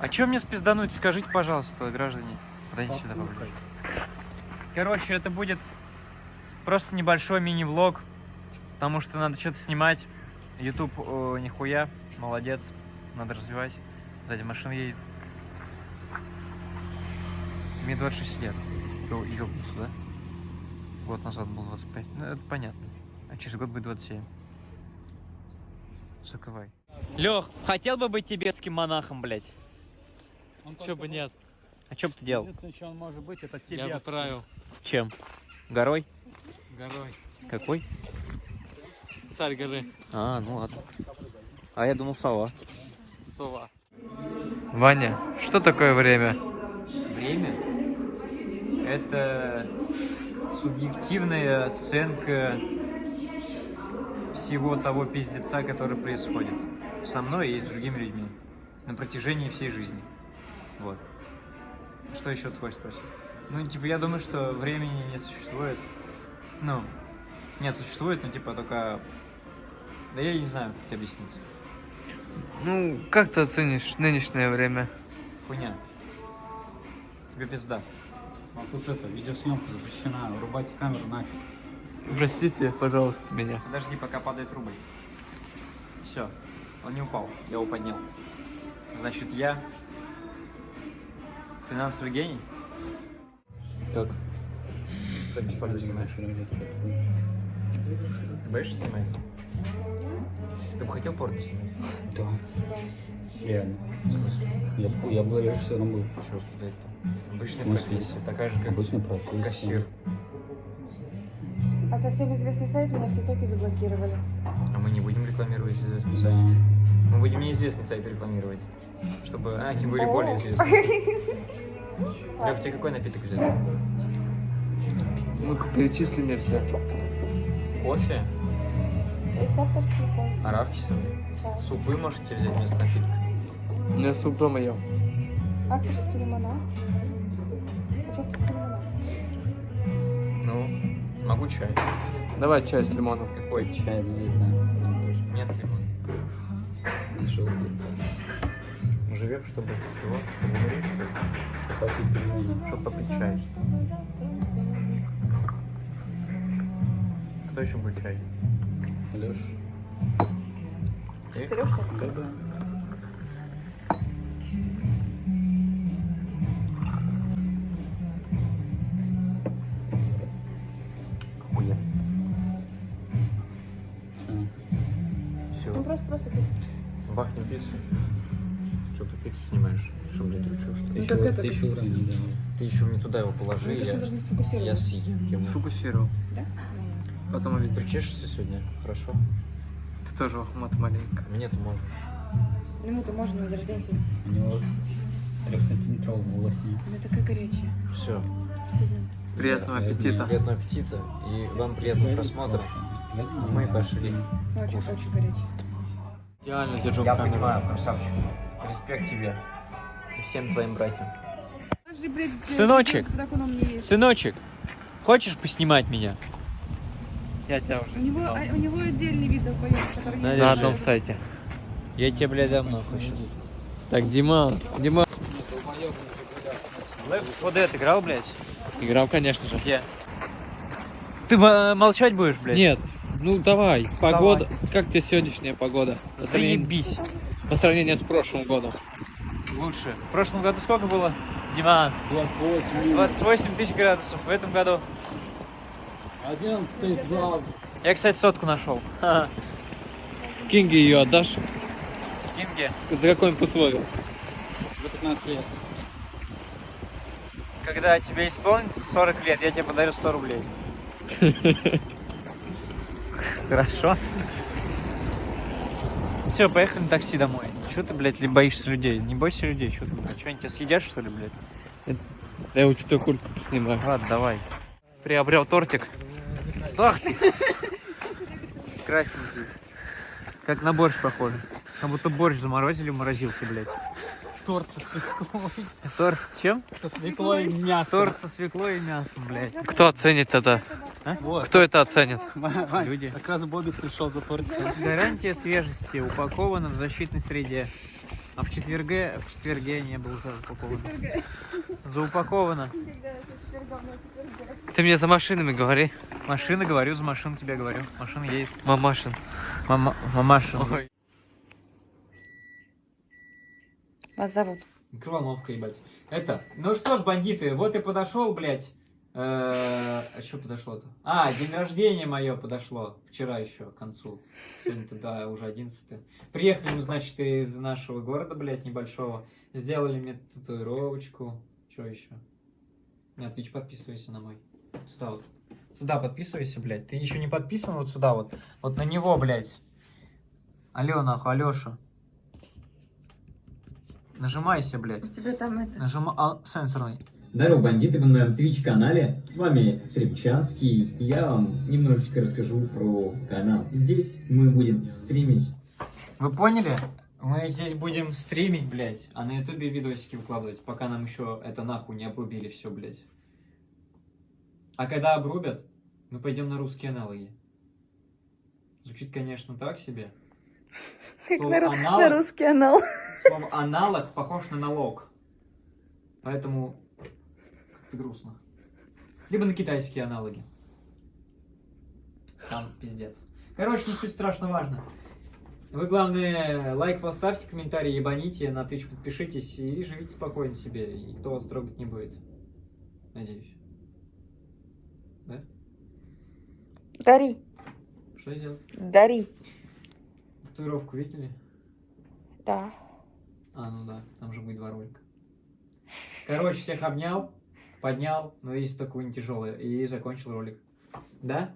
А что мне спиздануть, скажите, пожалуйста, граждане. Подойдите сюда поближе. Короче, это будет просто небольшой мини-влог, потому что надо что-то снимать. YouTube о, нихуя, молодец, надо развивать. Сзади машина едет. Мне 26 лет. Ё- Ёбнуться, да? Год назад был 25. Ну, это понятно. А через год будет 27. Закрывай. Лех, хотел бы быть тибетским монахом, блядь? Че бы нет, А что бы ты делал? Единственное, что он может быть, это я тебе. бы правил Чем? Горой? горой. Какой? Царь горы, А, ну ладно. А я думал сова. сова. Ваня, что такое время? Время – это субъективная оценка всего того пиздеца, который происходит со мной и с другими людьми на протяжении всей жизни. Вот. Что еще ты хочешь спросить? Ну, типа, я думаю, что времени не существует. Ну, нет, существует, но типа только... Да я не знаю, как тебе объяснить. Ну, как ты оценишь нынешнее время? Хуйня. Тебе пизда. А тут это, видеосъемка запрещена, врубайте камеру нафиг. Простите, пожалуйста, меня. Подожди, пока падает рубль. Все, он не упал, я его поднял. Значит, я финансовый гений. Как? Порно снимаешь? Ты боишься снимать? Ты бы хотел порно снимать? Да. Реально. Я, я бы режиссером был. Чего там? Обычная профессия, такая же, как Обычно профессия. кассир. А совсем известный сайт меня в ТикТоке заблокировали. А мы не будем рекламировать известный сайт. Мы будем неизвестный сайт рекламировать. Чтобы они были более известны. Лёх, тебе какой напиток взять? Ну-ка, перечисли мне все. Кофе? Арахисовый? Да. Супы можете взять вместо напитка? Меня суп дома ел. Авторский лимонад. Ну, могу чай. Давай чай с лимоном. Какой? Чай да. Нет, с лимоном. Нашел. Живем, чтобы чего? Чтобы умереть, что ли? Попить. Чтобы попить чай. Кто еще будет чай? Леш. Ты? Сереж, что ли? Да, да. Все. Ну просто, просто пить. Бахнем пиццу. Ты пиццу снимаешь? Что, блядь, ты чё, что? Ты Ну, еще, так это ты еще уровень не. Ты еще мне туда его положи, Мне кажется, я, я съем ему. Сфокусировал. Да? Потом увидишь. Причешешься сегодня? Хорошо? Ты тоже лохмат маленько. Мне-то можно. Ему-то можно на день рождения сегодня. У него трехсантиметровый волос нет. Она такая горячая. Все. Приятного Я аппетита. Приятного аппетита и вам приятного просмотра. Мы пошли. Ну, очень, очень горячая. Идеально держу Я камеру. понимаю, красавчик. Респект тебе и всем твоим братьям. Сыночек. Сыночек. Хочешь поснимать меня? Я тебя уже У него, снимал. а- у него отдельный вид поет, который На Держи. одном сайте. Я тебе, блядь, нахуй сейчас. Так, Дима, Дима. 4 Dead играл, блядь? Играл, конечно же. Где? Ты э, молчать будешь, блядь? Нет, ну давай, погода. Как тебе сегодняшняя погода? Заебись. По сравнению с прошлым годом. Лучше. В прошлом году сколько было? Диман, 28 тысяч градусов. В этом году Один ты два. я, кстати, сотку нашел. Кинги ее отдашь? Кинге, За какое-нибудь условие? За 15 лет. когда тебе исполнится 40 лет, я тебе подарю 100 рублей. Хорошо. Все, поехали на такси домой. Че ты, блядь, ли боишься людей? Не бойся людей, что ты, блядь? Что, они тебя съедят, что ли, блядь? Я у тебя куртку поснимаю. Ладно, давай. Приобрел тортик. Ах ты! Красненький. Как на борщ похоже. Как будто борщ заморозили в морозилке, блядь. Торт со свеклой. Торт с чем? Со свеклой и мясом. Торт со свеклой и мясом, блядь. Кто оценит это? Вот. Кто это оценит? Вань, Люди. Как раз Бобик пришел за тортиком. Гарантия свежести упакована в защитной среде. А в четверге, в четверге не было упаковано. Заупаковано. Ты мне за машинами говори. Машина, говорю, за машину тебе говорю. Машина едет. Мамашин. Мама, мамаша. Ой. Вас зовут? Микроволновка, ебать. Это, ну что ж, бандиты, вот и подошел, блядь. Э, А что подошло-то? А, день рождения мое подошло. Вчера еще, к концу. Сегодня-то, да, уже 11 Приехали мы, значит, из нашего города, блядь, небольшого. Сделали мне татуировочку. Что еще? На Twitch подписывайся на мой. Сюда вот. Сюда подписывайся, блядь. Ты еще не подписан вот сюда вот. Вот на него, блядь. Алло, нахуй, Алеша. Нажимайся, блядь. У тебя там это... Нажимай... А, сенсорный. Здорово, бандиты, вы на моем Twitch-канале. С вами Стримчанский. Я вам немножечко расскажу про канал. Здесь мы будем стримить Вы поняли? Мы здесь будем стримить, блядь, а на ютубе видосики выкладывать, пока нам еще это нахуй не обрубили все, блядь. А когда обрубят, мы пойдем на русские аналоги. Звучит, конечно, так себе. Слово аналог, русский анал. слово аналог похож на налог. Поэтому грустно. Либо на китайские аналоги. Там пиздец. Короче, не суть страшно важно. Вы, главное, лайк поставьте, комментарий ебаните, на Twitch подпишитесь и живите спокойно себе. И никто вас трогать не будет. Надеюсь. Да? Дари, Что сделать? дари. Татуировку видели? Да. А, ну да, там же будет два ролика. Короче, всех обнял, поднял, но есть только не тяжелое, и закончил ролик. Да?